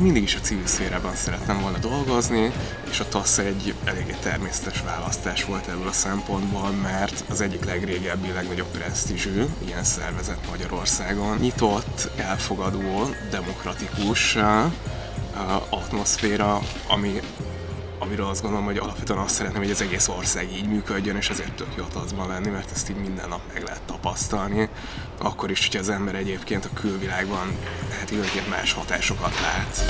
mindig is a civil szférában szerettem volna dolgozni, és a TASZ egy eléggé természetes választás volt ebből a szempontból, mert az egyik legrégebbi, legnagyobb presztízsű ilyen szervezet Magyarországon. Nyitott, elfogadó, demokratikus atmoszféra, ami amiről azt gondolom, hogy alapvetően azt szeretném, hogy az egész ország így működjön, és ezért tök jó taszban lenni, mert ezt így minden nap meg lehet tapasztalni. Akkor is, hogyha az ember egyébként a külvilágban hát időnként más hatásokat lát.